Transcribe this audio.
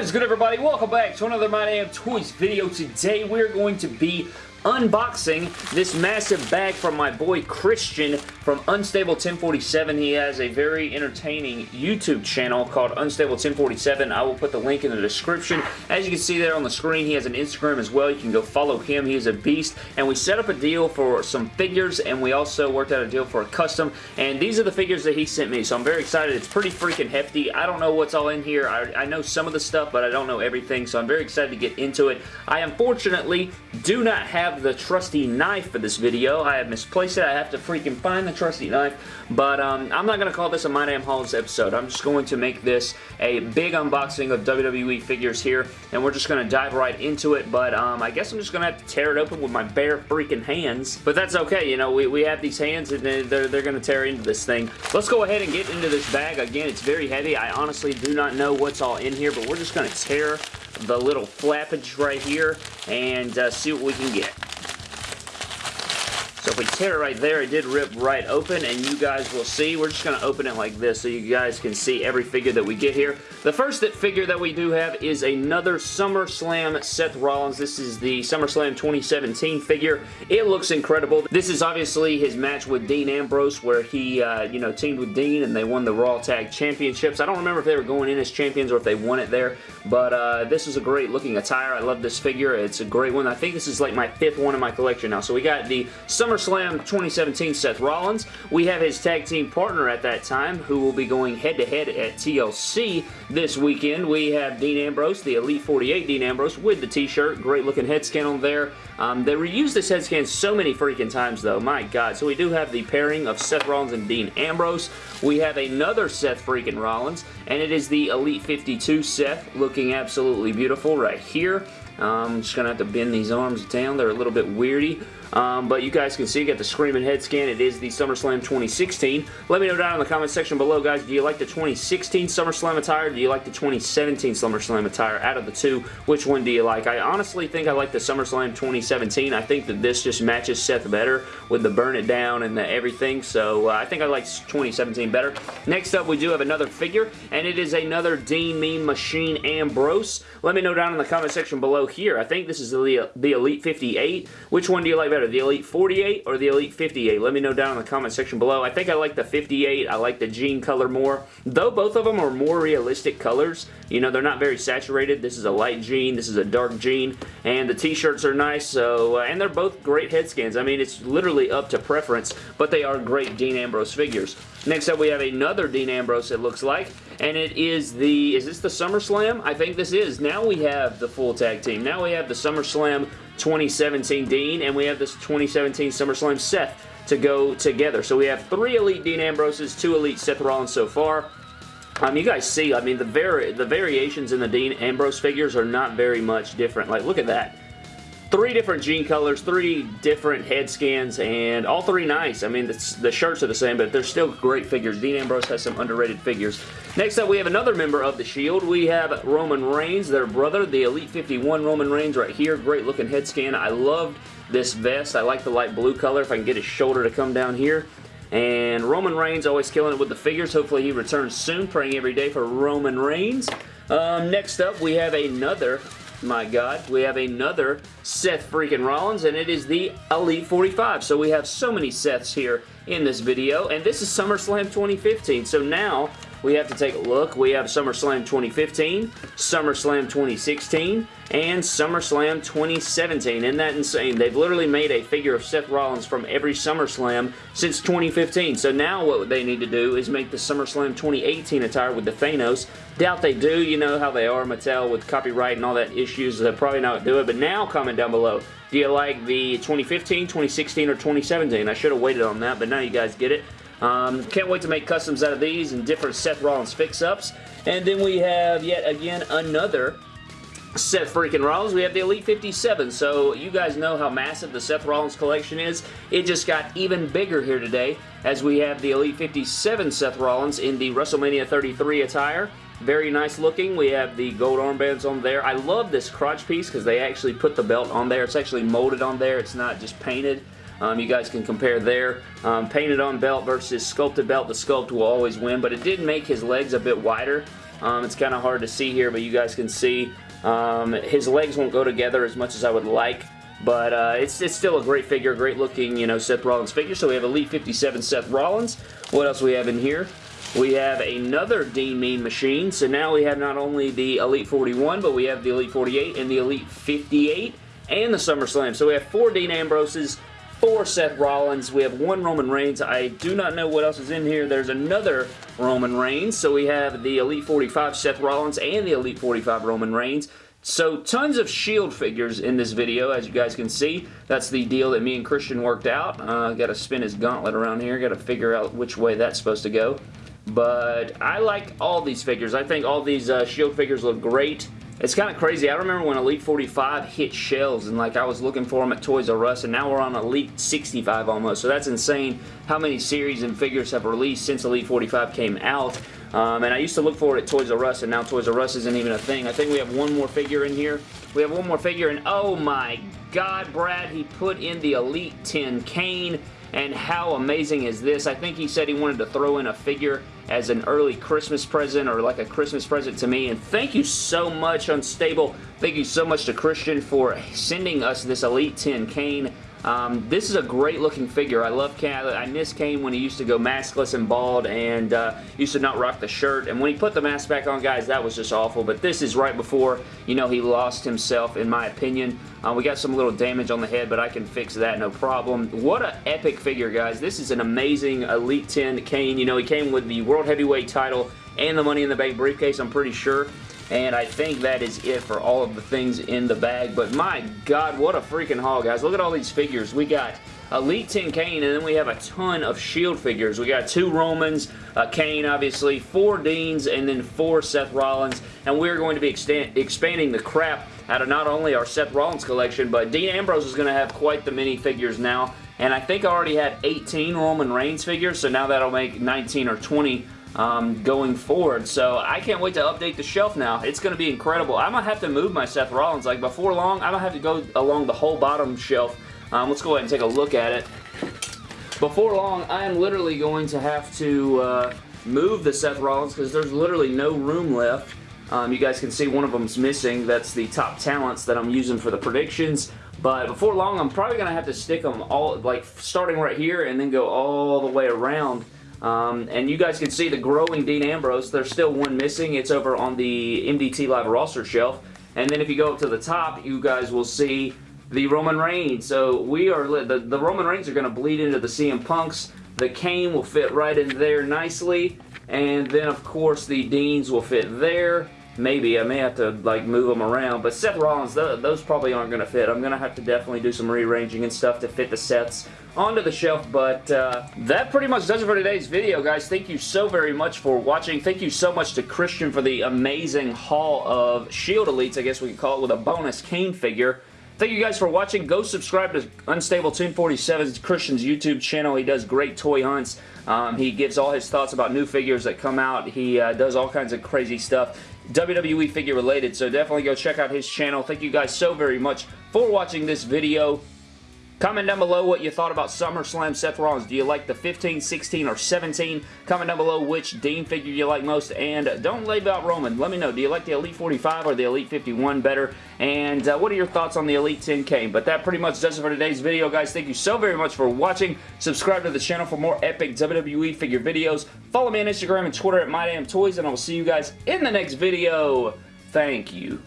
Is good everybody? Welcome back to another My Damn Toys video. Today we're going to be unboxing this massive bag from my boy Christian from Unstable 1047. He has a very entertaining YouTube channel called Unstable 1047. I will put the link in the description. As you can see there on the screen, he has an Instagram as well. You can go follow him. He is a beast. And we set up a deal for some figures and we also worked out a deal for a custom. And these are the figures that he sent me. So I'm very excited. It's pretty freaking hefty. I don't know what's all in here. I, I know some of the stuff, but I don't know everything. So I'm very excited to get into it. I unfortunately do not have have the trusty knife for this video. I have misplaced it. I have to freaking find the trusty knife. But um, I'm not going to call this a My Damn Hauls episode. I'm just going to make this a big unboxing of WWE figures here. And we're just going to dive right into it. But um, I guess I'm just going to have to tear it open with my bare freaking hands. But that's okay. You know, we, we have these hands and they're, they're going to tear into this thing. Let's go ahead and get into this bag. Again, it's very heavy. I honestly do not know what's all in here. But we're just going to tear the little flappage right here and uh, see what we can get. So if we tear it right there, it did rip right open, and you guys will see. We're just going to open it like this so you guys can see every figure that we get here. The first figure that we do have is another SummerSlam Seth Rollins. This is the SummerSlam 2017 figure. It looks incredible. This is obviously his match with Dean Ambrose where he, uh, you know, teamed with Dean and they won the Raw Tag Championships. I don't remember if they were going in as champions or if they won it there, but uh, this is a great looking attire. I love this figure. It's a great one. I think this is like my fifth one in my collection now. So we got the Summer SummerSlam 2017 Seth Rollins. We have his tag team partner at that time who will be going head-to-head -head at TLC this weekend. We have Dean Ambrose, the Elite 48 Dean Ambrose with the t-shirt. Great looking head scan on there. Um, they reused this head scan so many freaking times though. My God. So we do have the pairing of Seth Rollins and Dean Ambrose. We have another Seth freaking Rollins and it is the Elite 52 Seth looking absolutely beautiful right here. I'm um, just going to have to bend these arms down. They're a little bit weirdy. Um, but you guys can see, got the Screaming Head Scan. It is the SummerSlam 2016. Let me know down in the comment section below, guys. Do you like the 2016 SummerSlam attire? do you like the 2017 SummerSlam attire? Out of the two, which one do you like? I honestly think I like the SummerSlam 2017. I think that this just matches Seth better with the burn it down and the everything. So uh, I think I like 2017 better. Next up, we do have another figure, and it is another Dean Mean Machine Ambrose. Let me know down in the comment section below here. I think this is the, the Elite 58. Which one do you like better? Better, the Elite 48 or the Elite 58? Let me know down in the comment section below. I think I like the 58. I like the jean color more. Though both of them are more realistic colors, you know, they're not very saturated. This is a light jean. This is a dark jean. And the t-shirts are nice. So, uh, And they're both great head scans. I mean, it's literally up to preference, but they are great Dean Ambrose figures. Next up, we have another Dean Ambrose, it looks like, and it is the, is this the SummerSlam? I think this is. Now we have the full tag team. Now we have the SummerSlam 2017 Dean, and we have this 2017 SummerSlam Seth to go together. So we have three Elite Dean Ambroses, two Elite Seth Rollins so far. Um, you guys see, I mean, the, vari the variations in the Dean Ambrose figures are not very much different. Like, look at that three different jean colors, three different head scans, and all three nice. I mean, the, the, shirts are the same, but they're still great figures. Dean Ambrose has some underrated figures. Next up, we have another member of the Shield. We have Roman Reigns, their brother, the Elite 51 Roman Reigns right here. Great looking head scan. I loved this vest. I like the light blue color if I can get his shoulder to come down here. And Roman Reigns always killing it with the figures. Hopefully he returns soon. Praying every day for Roman Reigns. Um, next up, we have another my God, we have another Seth freaking Rollins, and it is the Elite 45. So we have so many Seths here in this video, and this is SummerSlam 2015. So now we have to take a look. We have SummerSlam 2015, SummerSlam 2016, and SummerSlam 2017. Isn't that insane? They've literally made a figure of Seth Rollins from every SummerSlam since 2015. So now what they need to do is make the SummerSlam 2018 attire with the Thanos. Doubt they do. You know how they are, Mattel, with copyright and all that issues. They'll probably not do it. But now comment down below. Do you like the 2015, 2016, or 2017? I should have waited on that, but now you guys get it. Um, can't wait to make customs out of these and different Seth Rollins fix-ups. And then we have yet again another Seth freaking Rollins. We have the Elite 57, so you guys know how massive the Seth Rollins collection is. It just got even bigger here today as we have the Elite 57 Seth Rollins in the WrestleMania 33 attire. Very nice looking. We have the gold armbands on there. I love this crotch piece because they actually put the belt on there. It's actually molded on there. It's not just painted. Um, you guys can compare there. Um, painted on belt versus sculpted belt. The sculpt will always win, but it did make his legs a bit wider Um, it's kind of hard to see here, but you guys can see um, his legs won't go together as much as I would like. But uh, it's, it's still a great figure, great looking, you know, Seth Rollins figure. So we have Elite 57 Seth Rollins. What else we have in here? We have another Dean Mean machine. So now we have not only the Elite 41, but we have the Elite 48 and the Elite 58 and the SummerSlam. So we have four Dean Ambroses, four Seth Rollins. We have one Roman Reigns. I do not know what else is in here. There's another Roman Reigns. So we have the Elite 45 Seth Rollins and the Elite 45 Roman Reigns. So tons of Shield figures in this video, as you guys can see. That's the deal that me and Christian worked out. Uh, Got to spin his gauntlet around here. Got to figure out which way that's supposed to go. But I like all these figures. I think all these uh, Shield figures look great. It's kind of crazy. I remember when Elite 45 hit shelves and like I was looking for them at Toys R Us and now we're on Elite 65 almost. So that's insane how many series and figures have released since Elite 45 came out. Um, and I used to look for it at Toys R Us, and now Toys R Us isn't even a thing. I think we have one more figure in here. We have one more figure, and oh my god, Brad, he put in the Elite 10 Kane, and how amazing is this? I think he said he wanted to throw in a figure as an early Christmas present, or like a Christmas present to me, and thank you so much, Unstable. Thank you so much to Christian for sending us this Elite 10 Kane. Um, this is a great looking figure. I love Kane. I miss Kane when he used to go maskless and bald and uh, used to not rock the shirt. And when he put the mask back on, guys, that was just awful. But this is right before, you know, he lost himself, in my opinion. Uh, we got some little damage on the head, but I can fix that, no problem. What an epic figure, guys. This is an amazing Elite 10 Kane. You know, he came with the World Heavyweight title and the Money in the Bank briefcase, I'm pretty sure. And I think that is it for all of the things in the bag. But my God, what a freaking haul, guys. Look at all these figures. We got Elite 10 Kane, and then we have a ton of Shield figures. We got two Romans, uh, Kane, obviously, four Deans, and then four Seth Rollins. And we're going to be expanding the crap out of not only our Seth Rollins collection, but Dean Ambrose is going to have quite the many figures now. And I think I already had 18 Roman Reigns figures, so now that'll make 19 or 20 um, going forward. So I can't wait to update the shelf now. It's going to be incredible. I'm going to have to move my Seth Rollins. Like before long, I'm going to have to go along the whole bottom shelf. Um, let's go ahead and take a look at it. Before long, I am literally going to have to uh, move the Seth Rollins because there's literally no room left. Um, you guys can see one of them's missing. That's the top talents that I'm using for the predictions. But before long, I'm probably going to have to stick them all, like starting right here and then go all the way around um, and you guys can see the growing Dean Ambrose. There's still one missing. It's over on the MDT Live roster shelf. And then if you go up to the top, you guys will see the Roman Reigns. So we are the, the Roman Reigns are going to bleed into the CM Punks. The Kane will fit right in there nicely. And then, of course, the Deans will fit there. Maybe. I may have to like move them around. But Seth Rollins, th those probably aren't going to fit. I'm going to have to definitely do some rearranging and stuff to fit the Seths onto the shelf. But uh, that pretty much does it for today's video, guys. Thank you so very much for watching. Thank you so much to Christian for the amazing haul of Shield Elites, I guess we could call it, with a bonus Kane figure. Thank you guys for watching. Go subscribe to Unstable 1047's Christian's YouTube channel. He does great toy hunts. Um, he gives all his thoughts about new figures that come out. He uh, does all kinds of crazy stuff. WWE figure related, so definitely go check out his channel. Thank you guys so very much for watching this video. Comment down below what you thought about SummerSlam Seth Rollins. Do you like the 15, 16, or 17? Comment down below which Dean figure you like most. And don't leave out Roman. Let me know. Do you like the Elite 45 or the Elite 51 better? And uh, what are your thoughts on the Elite 10K? But that pretty much does it for today's video, guys. Thank you so very much for watching. Subscribe to the channel for more epic WWE figure videos. Follow me on Instagram and Twitter at MyDamnToys, and I will see you guys in the next video. Thank you.